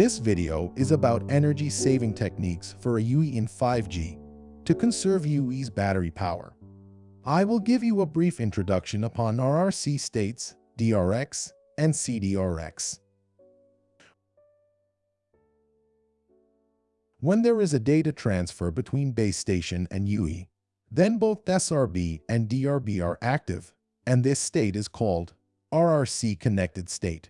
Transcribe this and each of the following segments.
This video is about energy-saving techniques for a UE in 5G to conserve UE's battery power. I will give you a brief introduction upon RRC states, DRX, and CDRX. When there is a data transfer between base station and UE, then both SRB and DRB are active, and this state is called RRC connected state.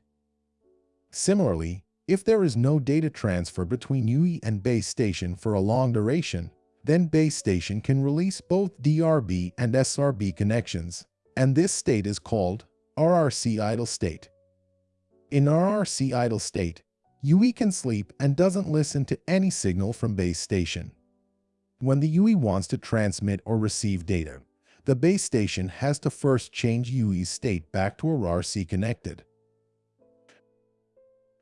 Similarly, if there is no data transfer between UE and base station for a long duration, then base station can release both DRB and SRB connections, and this state is called RRC idle state. In RRC idle state, UE can sleep and doesn't listen to any signal from base station. When the UE wants to transmit or receive data, the base station has to first change UE's state back to RRC connected.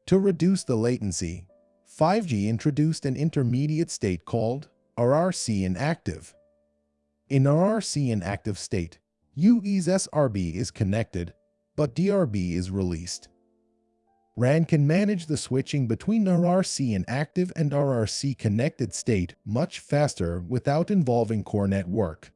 To reduce the latency, 5G introduced an intermediate state called RRC inactive. In RRC inactive state, UE's SRB is connected, but DRB is released. RAN can manage the switching between RRC inactive and RRC connected state much faster without involving core network.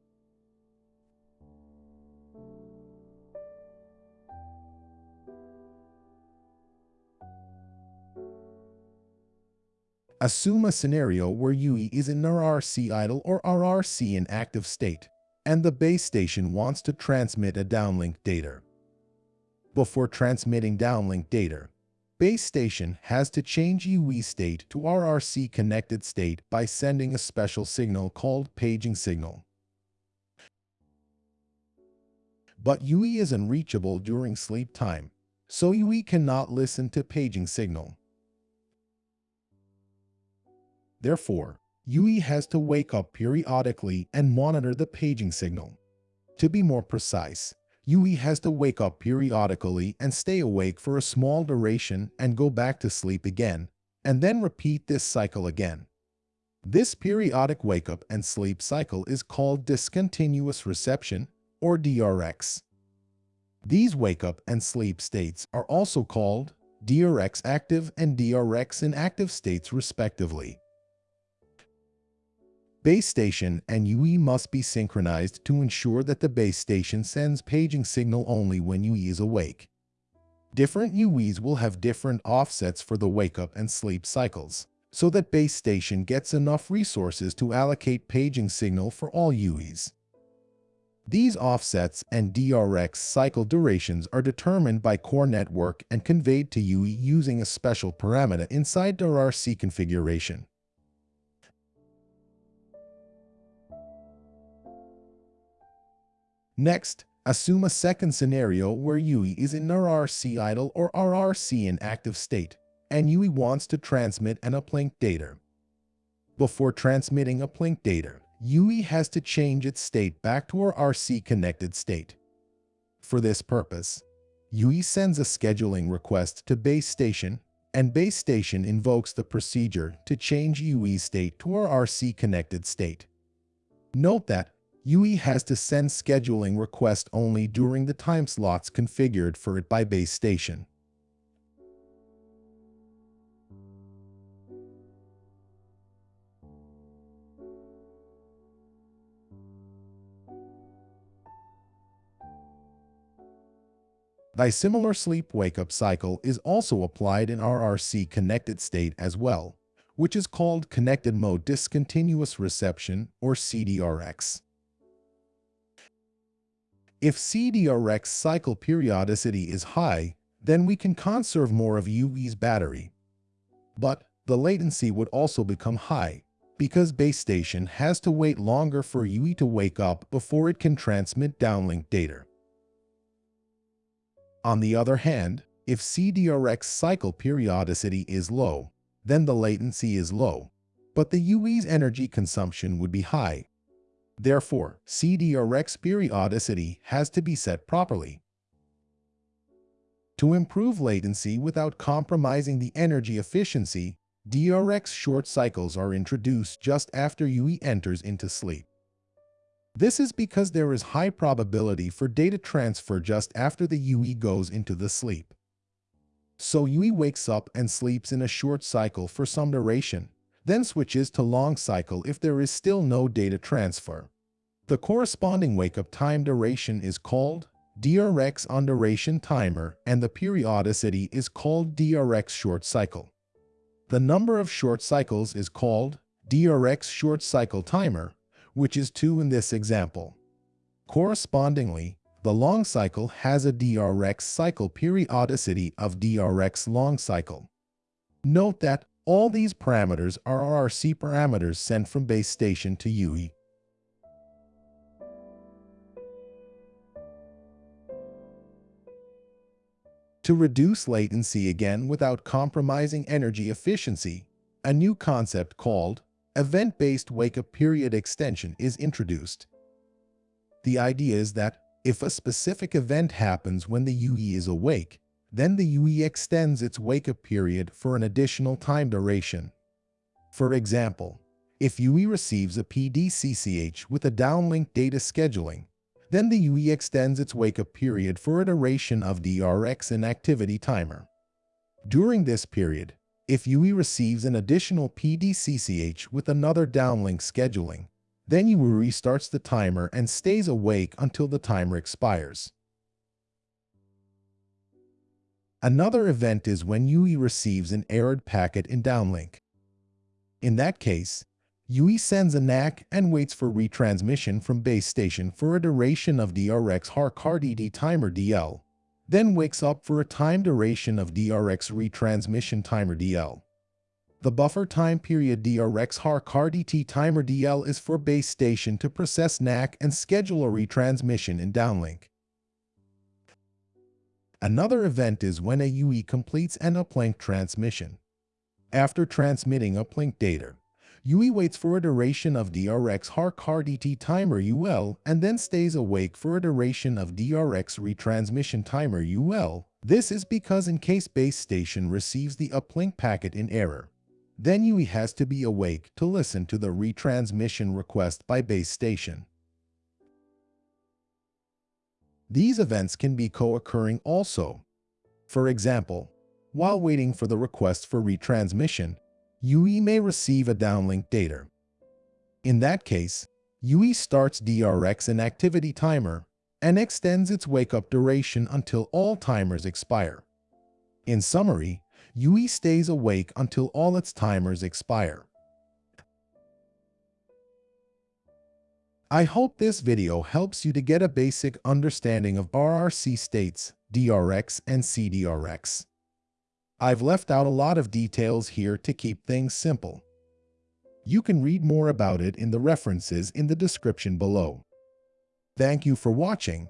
Assume a scenario where UE is in RRC idle or RRC inactive state, and the base station wants to transmit a downlink data. Before transmitting downlink data, base station has to change UE state to RRC connected state by sending a special signal called paging signal. But UE is unreachable during sleep time, so UE cannot listen to paging signal. Therefore, UE has to wake up periodically and monitor the paging signal. To be more precise, UE has to wake up periodically and stay awake for a small duration and go back to sleep again, and then repeat this cycle again. This periodic wake-up and sleep cycle is called discontinuous reception, or DRX. These wake-up and sleep states are also called DRX active and DRX inactive states respectively. Base station and UE must be synchronized to ensure that the base station sends paging signal only when UE is awake. Different UEs will have different offsets for the wake-up and sleep cycles, so that base station gets enough resources to allocate paging signal for all UEs. These offsets and DRX cycle durations are determined by core network and conveyed to UE using a special parameter inside the RRC configuration. Next, assume a second scenario where UE is in RRC idle or RRC inactive state, and UE wants to transmit an uplink data. Before transmitting uplink data, UE has to change its state back to RRC connected state. For this purpose, UE sends a scheduling request to base station, and base station invokes the procedure to change UE state to RRC connected state. Note that UE has to send scheduling request only during the time slots configured for it by base station. The similar sleep wake-up cycle is also applied in RRC connected state as well, which is called Connected Mode Discontinuous Reception or CDRX. If CDRX cycle periodicity is high, then we can conserve more of UE's battery. But the latency would also become high, because base station has to wait longer for UE to wake up before it can transmit downlink data. On the other hand, if CDRX cycle periodicity is low, then the latency is low, but the UE's energy consumption would be high, Therefore, CDRX periodicity has to be set properly. To improve latency without compromising the energy efficiency, DRX short cycles are introduced just after UE enters into sleep. This is because there is high probability for data transfer just after the UE goes into the sleep. So UE wakes up and sleeps in a short cycle for some duration, then switches to long cycle if there is still no data transfer. The corresponding wake-up time duration is called DRX on duration timer and the periodicity is called DRX short cycle. The number of short cycles is called DRX short cycle timer, which is 2 in this example. Correspondingly, the long cycle has a DRX cycle periodicity of DRX long cycle. Note that all these parameters are RRC parameters sent from base station to UE. To reduce latency again without compromising energy efficiency, a new concept called event-based wake-up period extension is introduced. The idea is that if a specific event happens when the UE is awake, then the UE extends its wake-up period for an additional time duration. For example, if UE receives a PDCCH with a downlink data scheduling, then the UE extends its wake-up period for a duration of DRX inactivity timer. During this period, if UE receives an additional PDCCH with another downlink scheduling, then UE restarts the timer and stays awake until the timer expires. Another event is when UE receives an errored packet in downlink. In that case, UE sends a NACK and waits for retransmission from base station for a duration of DRX HARQ timer DL, then wakes up for a time duration of DRX retransmission timer DL. The buffer time period DRX HARQ timer DL is for base station to process NACK and schedule a retransmission in downlink. Another event is when a UE completes an uplink transmission. After transmitting uplink data, UE waits for a duration of DRX HARQ timer UL and then stays awake for a duration of DRX retransmission timer UL. This is because in case base station receives the uplink packet in error, then UE has to be awake to listen to the retransmission request by base station. These events can be co-occurring also. For example, while waiting for the request for retransmission, UE may receive a downlink data. In that case, UE starts DRX inactivity timer and extends its wake-up duration until all timers expire. In summary, UE stays awake until all its timers expire. I hope this video helps you to get a basic understanding of RRC states, DRX and CDRX. I've left out a lot of details here to keep things simple. You can read more about it in the references in the description below. Thank you for watching.